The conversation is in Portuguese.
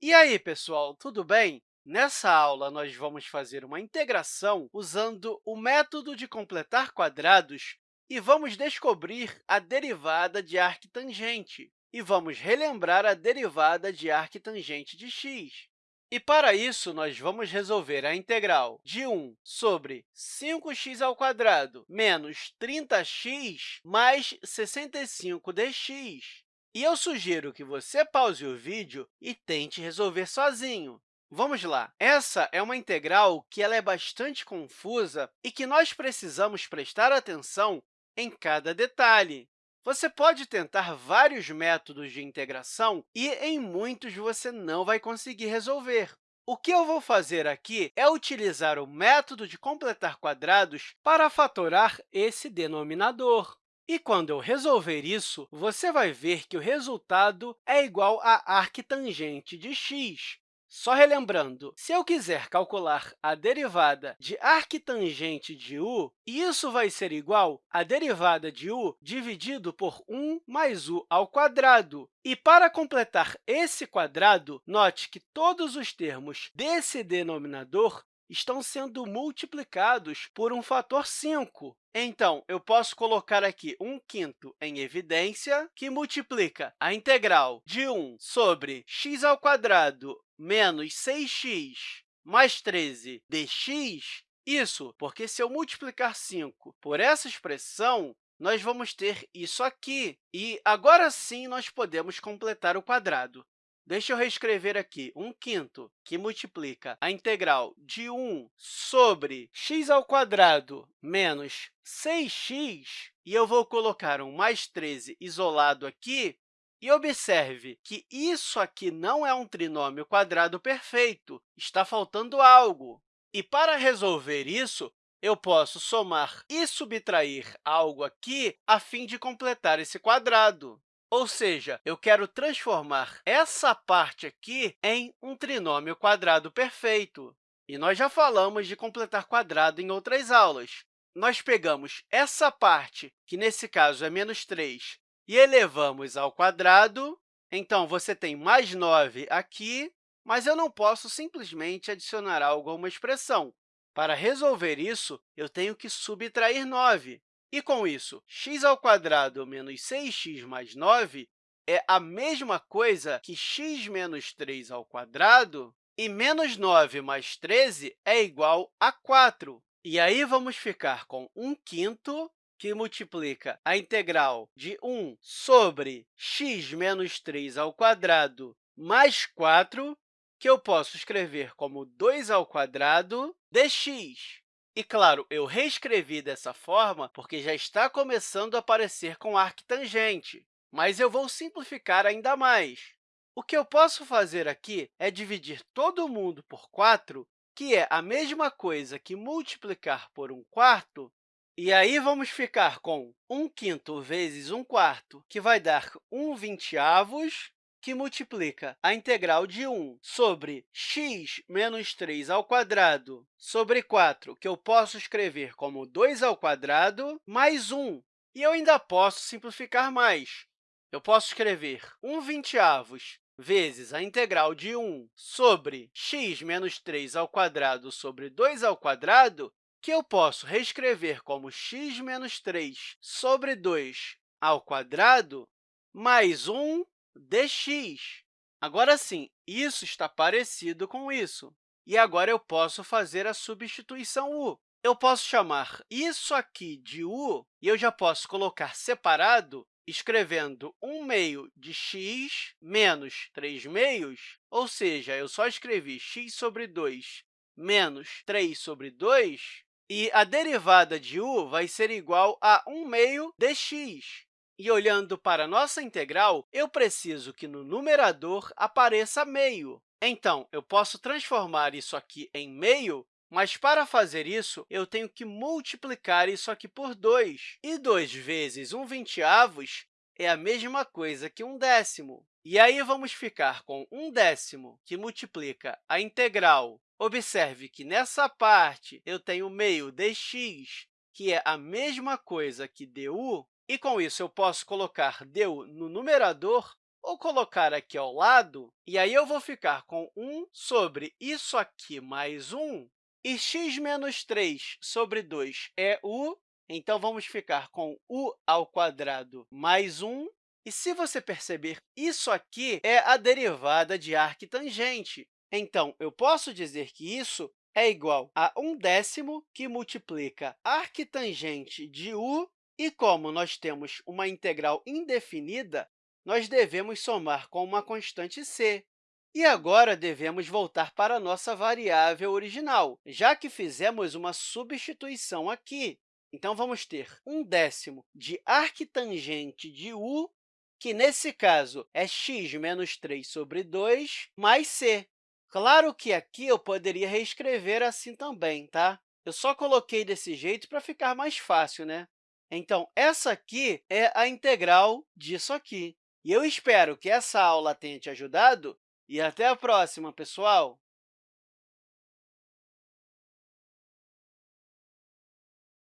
E aí, pessoal, tudo bem? Nessa aula, nós vamos fazer uma integração usando o método de completar quadrados e vamos descobrir a derivada de arctangente. E vamos relembrar a derivada de arctangente de x. E, para isso, nós vamos resolver a integral de 1 sobre 5x² menos 30x mais 65dx. E eu sugiro que você pause o vídeo e tente resolver sozinho. Vamos lá. Essa é uma integral que ela é bastante confusa e que nós precisamos prestar atenção em cada detalhe. Você pode tentar vários métodos de integração e, em muitos, você não vai conseguir resolver. O que eu vou fazer aqui é utilizar o método de completar quadrados para fatorar esse denominador. E quando eu resolver isso, você vai ver que o resultado é igual a arctangente de x. Só relembrando, se eu quiser calcular a derivada de arctangente de u, isso vai ser igual à derivada de u dividido por 1 mais u ao quadrado. E, para completar esse quadrado, note que todos os termos desse denominador estão sendo multiplicados por um fator 5. Então, eu posso colocar aqui 1 quinto em evidência, que multiplica a integral de 1 sobre x ao quadrado menos 6x mais 13 dx. Isso porque, se eu multiplicar 5 por essa expressão, nós vamos ter isso aqui. E agora sim nós podemos completar o quadrado. Deixa eu reescrever aqui 1 quinto, que multiplica a integral de 1 sobre x ao quadrado menos 6x, e eu vou colocar um mais 13 isolado aqui, e observe que isso aqui não é um trinômio quadrado perfeito, está faltando algo. E, para resolver isso, eu posso somar e subtrair algo aqui a fim de completar esse quadrado. Ou seja, eu quero transformar essa parte aqui em um trinômio quadrado perfeito. E nós já falamos de completar quadrado em outras aulas. Nós pegamos essa parte, que nesse caso é menos 3, e elevamos ao quadrado. Então, você tem mais 9 aqui, mas eu não posso simplesmente adicionar algo a uma expressão. Para resolver isso, eu tenho que subtrair 9. E, com isso, x ao quadrado menos 6x mais 9 é a mesma coisa que x menos 3 ao quadrado, e menos 9 mais 13 é igual a 4. E aí, vamos ficar com 1 quinto, que multiplica a integral de 1 sobre x menos 3 ao quadrado mais 4, que eu posso escrever como 2 ao quadrado dx. E, claro, eu reescrevi dessa forma porque já está começando a aparecer com arctangente, mas eu vou simplificar ainda mais. O que eu posso fazer aqui é dividir todo mundo por 4, que é a mesma coisa que multiplicar por 1 quarto, e aí vamos ficar com 1 quinto vezes 1 quarto, que vai dar 1 vinteavos, que multiplica a integral de 1 sobre x menos 3 ao quadrado sobre 4, que eu posso escrever como 2 ao quadrado, mais 1. E eu ainda posso simplificar mais. Eu posso escrever 1 vinteavos vezes a integral de 1 sobre x menos 3 ao quadrado sobre 2 ao quadrado, que eu posso reescrever como x menos 3 sobre 2 ao quadrado, mais 1 dx. Agora sim, isso está parecido com isso. E agora eu posso fazer a substituição u. Eu posso chamar isso aqui de u, e eu já posso colocar separado, escrevendo 1 meio de x menos 3 meios, ou seja, eu só escrevi x sobre 2 menos 3 sobre 2, e a derivada de u vai ser igual a 1 meio dx. E olhando para a nossa integral, eu preciso que no numerador apareça meio. Então, eu posso transformar isso aqui em meio, mas para fazer isso, eu tenho que multiplicar isso aqui por 2. E 2 vezes 1 vinteavos é a mesma coisa que 1 décimo. E aí, vamos ficar com 1 décimo, que multiplica a integral. Observe que, nessa parte, eu tenho meio dx, que é a mesma coisa que du, e, com isso, eu posso colocar du no numerador, ou colocar aqui ao lado, e aí eu vou ficar com 1 sobre isso aqui mais 1, e x menos 3 sobre 2 é u, então vamos ficar com u ao quadrado mais 1. E se você perceber, isso aqui é a derivada de arquitangente. Então, eu posso dizer que isso é igual a 1 décimo que multiplica arquitangente de u, e como nós temos uma integral indefinida, nós devemos somar com uma constante c. E agora devemos voltar para a nossa variável original, já que fizemos uma substituição aqui. Então, vamos ter 1 décimo de arquitangente de u, que, nesse caso, é x menos 3 sobre 2, mais c. Claro que aqui eu poderia reescrever assim também, tá? Eu só coloquei desse jeito para ficar mais fácil, né? Então, essa aqui é a integral disso aqui. E eu espero que essa aula tenha te ajudado e até a próxima, pessoal!